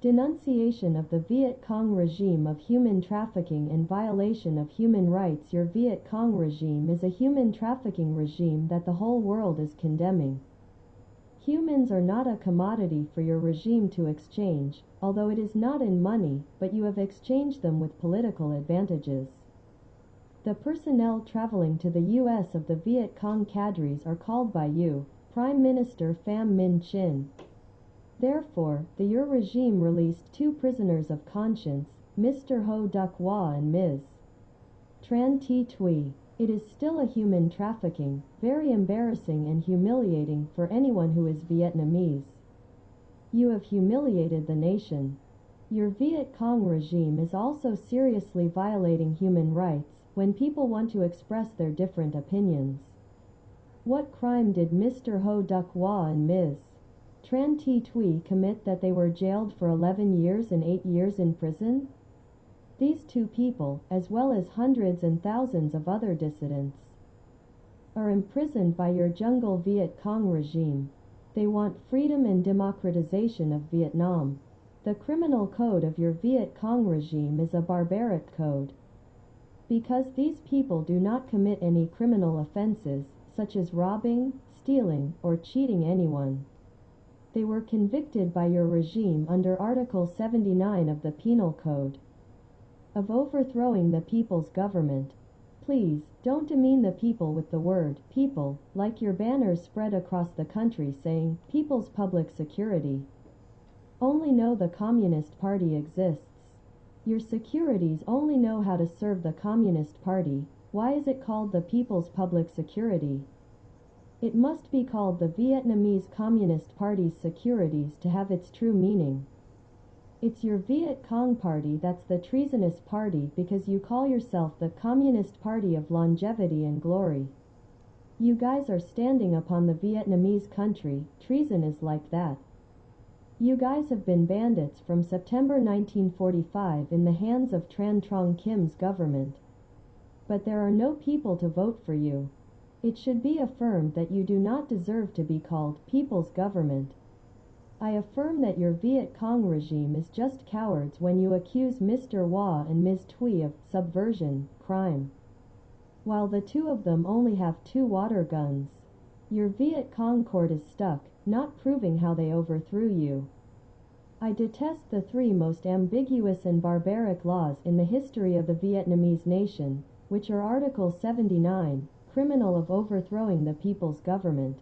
Denunciation of the Viet Cong regime of human trafficking and violation of human rights Your Viet Cong regime is a human trafficking regime that the whole world is condemning. Humans are not a commodity for your regime to exchange, although it is not in money, but you have exchanged them with political advantages. The personnel traveling to the U.S. of the Viet Cong cadres are called by you, Prime Minister Pham Minh Chinh. Therefore, the Your regime released two prisoners of conscience, Mr. Ho Duc Hoa and Ms. Tran Thi Thuy. It is still a human trafficking, very embarrassing and humiliating for anyone who is Vietnamese. You have humiliated the nation. Your Viet Cong regime is also seriously violating human rights when people want to express their different opinions. What crime did Mr. Ho Duc Hoa and Ms. Tran Thi Thuy commit that they were jailed for 11 years and 8 years in prison? These two people, as well as hundreds and thousands of other dissidents, are imprisoned by your jungle Viet Cong regime. They want freedom and democratization of Vietnam. The criminal code of your Viet Cong regime is a barbaric code. Because these people do not commit any criminal offenses, such as robbing, stealing, or cheating anyone. They were convicted by your regime under Article 79 of the Penal Code of overthrowing the people's government. Please, don't demean the people with the word people, like your banners spread across the country saying People's Public Security. Only know the Communist Party exists. Your securities only know how to serve the Communist Party. Why is it called the People's Public Security? It must be called the Vietnamese Communist Party's securities to have its true meaning. It's your Viet Cong party that's the treasonous party because you call yourself the Communist Party of Longevity and Glory. You guys are standing upon the Vietnamese country, treason is like that. You guys have been bandits from September 1945 in the hands of Tran Trong Kim's government. But there are no people to vote for you. It should be affirmed that you do not deserve to be called People's Government. I affirm that your Viet Cong regime is just cowards when you accuse Mr. Hoa and Ms. Thuy of subversion, crime. While the two of them only have two water guns. Your Viet Cong court is stuck, not proving how they overthrew you. I detest the three most ambiguous and barbaric laws in the history of the Vietnamese nation, which are Article 79, criminal of overthrowing the people's government.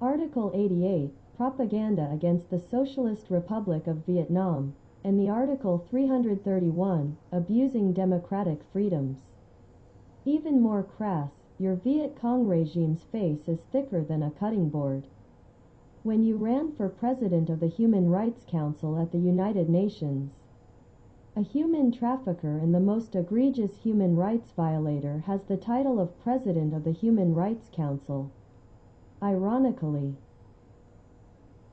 Article 88, propaganda against the Socialist Republic of Vietnam, and the Article 331, abusing democratic freedoms. Even more crass, your Viet Cong regime's face is thicker than a cutting board. When you ran for president of the Human Rights Council at the United Nations, a human trafficker and the most egregious human rights violator has the title of President of the Human Rights Council. Ironically,